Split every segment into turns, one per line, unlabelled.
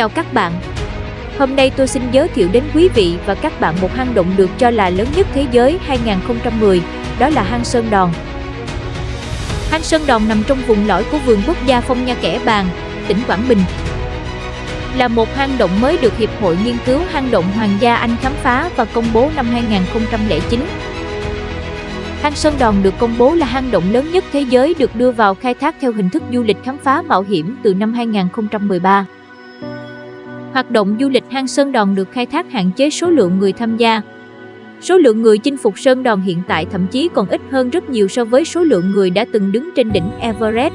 Chào các bạn. Hôm nay tôi xin giới thiệu đến quý vị và các bạn một hang động được cho là lớn nhất thế giới 2010, đó là hang Sơn Đòn. Hang Sơn Đòn nằm trong vùng lõi của vườn quốc gia Phong Nha Kẻ Bàng, tỉnh Quảng Bình. Là một hang động mới được Hiệp hội Nghiên cứu Hang động Hoàng gia Anh khám phá và công bố năm 2009. Hang Sơn Đòn được công bố là hang động lớn nhất thế giới được đưa vào khai thác theo hình thức du lịch khám phá mạo hiểm từ năm 2013. Hoạt động du lịch hang Sơn Đòn được khai thác hạn chế số lượng người tham gia. Số lượng người chinh phục Sơn Đòn hiện tại thậm chí còn ít hơn rất nhiều so với số lượng người đã từng đứng trên đỉnh Everest.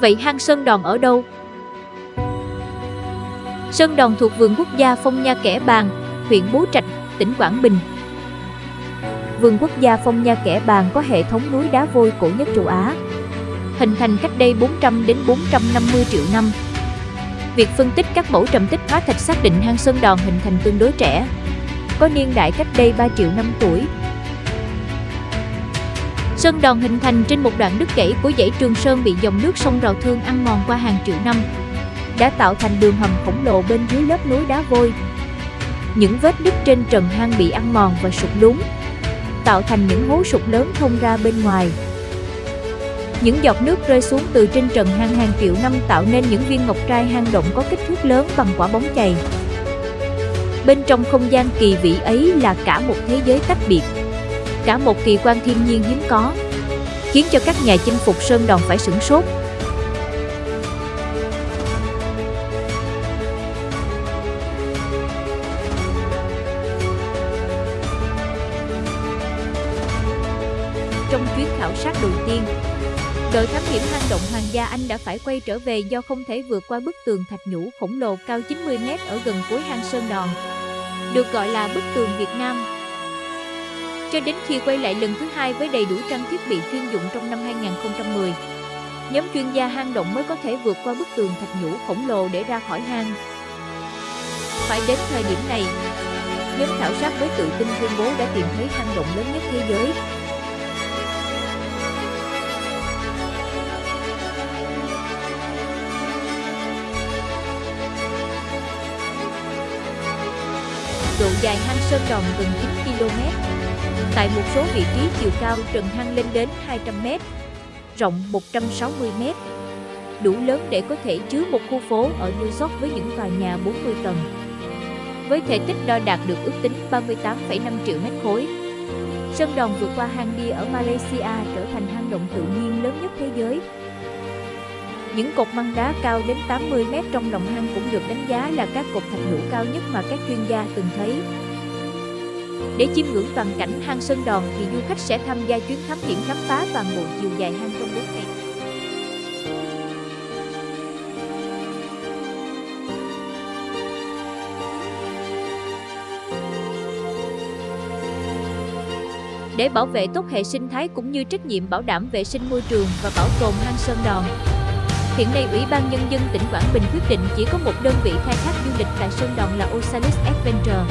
Vậy hang Sơn Đòn ở đâu? Sơn Đòn thuộc vườn quốc gia Phong Nha Kẻ Bàng, huyện Bố Trạch, tỉnh Quảng Bình. Vườn quốc gia Phong Nha Kẻ Bàng có hệ thống núi đá vôi cổ nhất châu Á, hình thành cách đây 400 đến 450 triệu năm. Việc phân tích các mẫu trầm tích hóa thạch xác định hang Sơn Đòn hình thành tương đối trẻ, có niên đại cách đây 3 triệu năm tuổi. Sơn Đòn hình thành trên một đoạn đứt gãy của dãy Trường Sơn bị dòng nước sông Rào Thương ăn mòn qua hàng triệu năm, đã tạo thành đường hầm khổng lồ bên dưới lớp núi đá vôi. Những vết nứt trên trần hang bị ăn mòn và sụt lún, tạo thành những hố sụt lớn thông ra bên ngoài. Những giọt nước rơi xuống từ trên trần hang hàng triệu năm tạo nên những viên ngọc trai hang động có kích thước lớn bằng quả bóng chày. Bên trong không gian kỳ vĩ ấy là cả một thế giới tách biệt, cả một kỳ quan thiên nhiên hiếm có, khiến cho các nhà chinh phục Sơn Đòn phải sửng sốt. Chuyến khảo sát đầu tiên, đội thám hiểm hang động Hoàng gia Anh đã phải quay trở về do không thể vượt qua bức tường thạch nhũ khổng lồ cao 90m ở gần cuối hang Sơn Đòn, được gọi là bức tường Việt Nam. Cho đến khi quay lại lần thứ hai với đầy đủ trang thiết bị chuyên dụng trong năm 2010, nhóm chuyên gia hang động mới có thể vượt qua bức tường thạch nhũ khổng lồ để ra khỏi hang. Phải đến thời điểm này, nhóm khảo sát mới tự tin tuyên bố đã tìm thấy hang động lớn nhất thế giới. Độ dài hang Sơn Đòn gần 9 km. Tại một số vị trí chiều cao trần hang lên đến 200 m, rộng 160 m, đủ lớn để có thể chứa một khu phố ở New York với những tòa nhà 40 tầng. Với thể tích đo đạt được ước tính 38,5 triệu mét khối, Sơn Đòn vượt qua hang bia ở Malaysia trở thành hang động tự nhiên lớn nhất thế giới. Những cột măng đá cao đến 80 mét trong lòng hang cũng được đánh giá là các cột thạch nhũ cao nhất mà các chuyên gia từng thấy. Để chiêm ngưỡng toàn cảnh hang Sơn Đòn thì du khách sẽ tham gia chuyến thám hiểm khám phá toàn bộ chiều dài hang trong 4 ngày. Để bảo vệ tốt hệ sinh thái cũng như trách nhiệm bảo đảm vệ sinh môi trường và bảo tồn hang Sơn Đòn, Hiện nay, Ủy ban Nhân dân tỉnh Quảng Bình quyết định chỉ có một đơn vị khai thác du lịch tại Sơn Đòn là Osalis Adventure.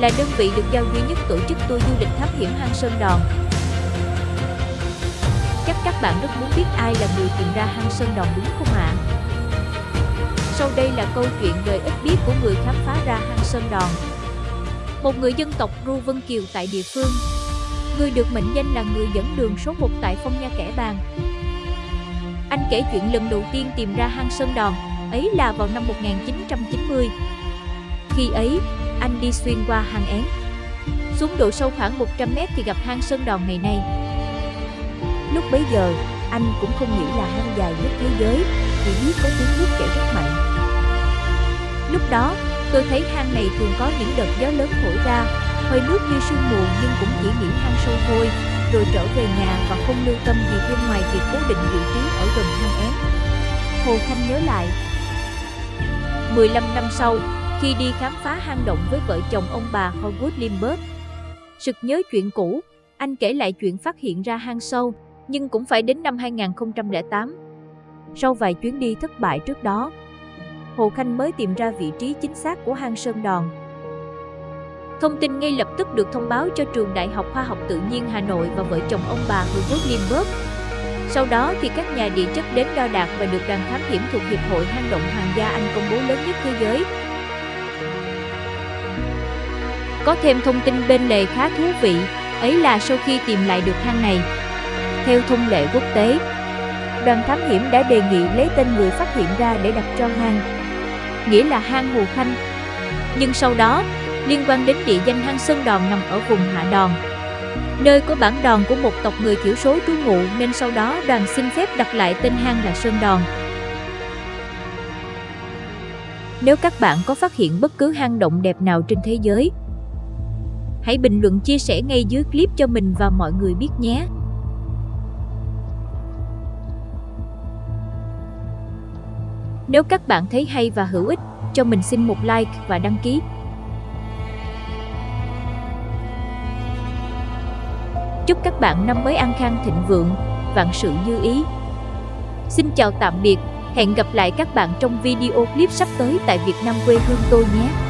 Là đơn vị được giao duy nhất tổ chức tour du lịch thám hiểm hang Sơn Đòn. Chắc các bạn rất muốn biết ai là người tìm ra hang Sơn Đòn đúng không ạ? Sau đây là câu chuyện đời ít biết của người khám phá ra hang Sơn Đòn. Một người dân tộc Ru Vân Kiều tại địa phương. Người được mệnh danh là người dẫn đường số 1 tại Phong Nha Kẻ Bàng, anh kể chuyện lần đầu tiên tìm ra hang Sơn Đòn, ấy là vào năm 1990. Khi ấy, anh đi xuyên qua hang én. Xuống độ sâu khoảng 100 mét thì gặp hang Sơn Đòn ngày nay. Lúc bấy giờ, anh cũng không nghĩ là hang dài nhất thế giới, chỉ biết có tiếng nước chảy rất mạnh. Lúc đó, tôi thấy hang này thường có những đợt gió lớn thổi ra, hơi nước như sương mù nhưng cũng chỉ nghĩ hang sâu thôi, rồi trở về nhà và không lưu tâm gì thêm ngoài việc cố định vị trí ở gần hang én. Hồ Khanh nhớ lại. 15 năm sau, khi đi khám phá hang động với vợ chồng ông bà Howard Limbert, sực nhớ chuyện cũ, anh kể lại chuyện phát hiện ra hang sâu, nhưng cũng phải đến năm 2008. Sau vài chuyến đi thất bại trước đó, Hồ Khanh mới tìm ra vị trí chính xác của hang Sơn Đòn. Thông tin ngay lập tức được thông báo cho trường Đại học Khoa học Tự nhiên Hà Nội và vợ chồng ông bà Herbert Lindbergh. Sau đó thì các nhà địa chất đến đo đạc và được đoàn thám hiểm thuộc Hiệp hội hang động Hoàng gia Anh công bố lớn nhất thế giới. Có thêm thông tin bên lề khá thú vị, ấy là sau khi tìm lại được hang này. Theo thông lệ quốc tế, đoàn thám hiểm đã đề nghị lấy tên người phát hiện ra để đặt cho hang, nghĩa là hang Hồ Khanh. Nhưng sau đó, liên quan đến địa danh hang Sơn Đòn nằm ở vùng Hạ Đòn, nơi có bản đòn của một tộc người thiểu số trú ngụ nên sau đó đoàn xin phép đặt lại tên hang là Sơn Đòn. Nếu các bạn có phát hiện bất cứ hang động đẹp nào trên thế giới, hãy bình luận chia sẻ ngay dưới clip cho mình và mọi người biết nhé. Nếu các bạn thấy hay và hữu ích, cho mình xin một like và đăng ký. Chúc các bạn năm mới an khang thịnh vượng, vạn sự như ý. Xin chào tạm biệt, hẹn gặp lại các bạn trong video clip sắp tới tại Việt Nam quê hương tôi nhé.